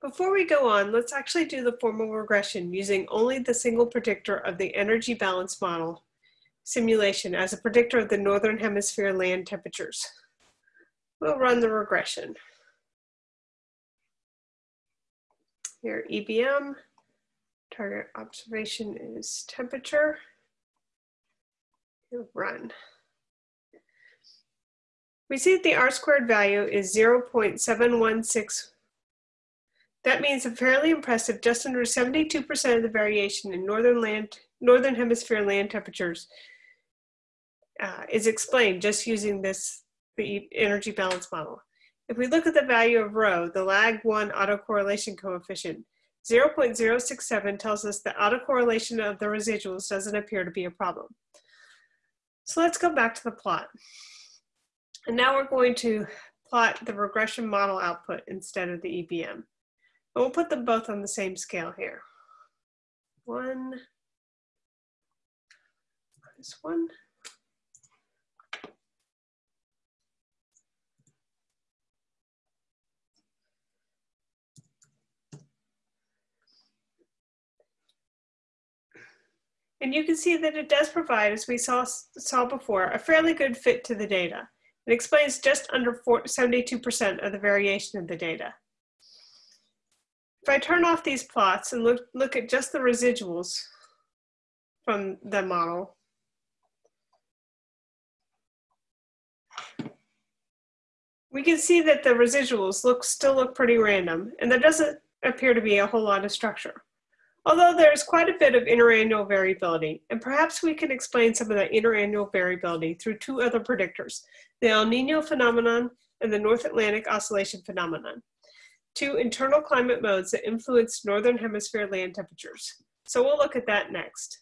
Before we go on, let's actually do the formal regression using only the single predictor of the energy balance model simulation as a predictor of the Northern Hemisphere land temperatures. We'll run the regression. Here, EBM, target observation is temperature. Run. We see that the R squared value is 0.716 that means a fairly impressive just under 72% of the variation in northern land, northern hemisphere land temperatures uh, is explained just using this the energy balance model. If we look at the value of rho, the lag one autocorrelation coefficient, 0.067 tells us that autocorrelation of the residuals doesn't appear to be a problem. So let's go back to the plot. And now we're going to plot the regression model output instead of the EBM. And we'll put them both on the same scale here. One, this one. And you can see that it does provide, as we saw, saw before, a fairly good fit to the data. It explains just under 72% of the variation of the data. If I turn off these plots and look, look at just the residuals from the model, we can see that the residuals look still look pretty random and there doesn't appear to be a whole lot of structure. Although there's quite a bit of interannual variability, and perhaps we can explain some of that interannual variability through two other predictors, the El Nino phenomenon and the North Atlantic oscillation phenomenon two internal climate modes that influence Northern Hemisphere land temperatures. So we'll look at that next.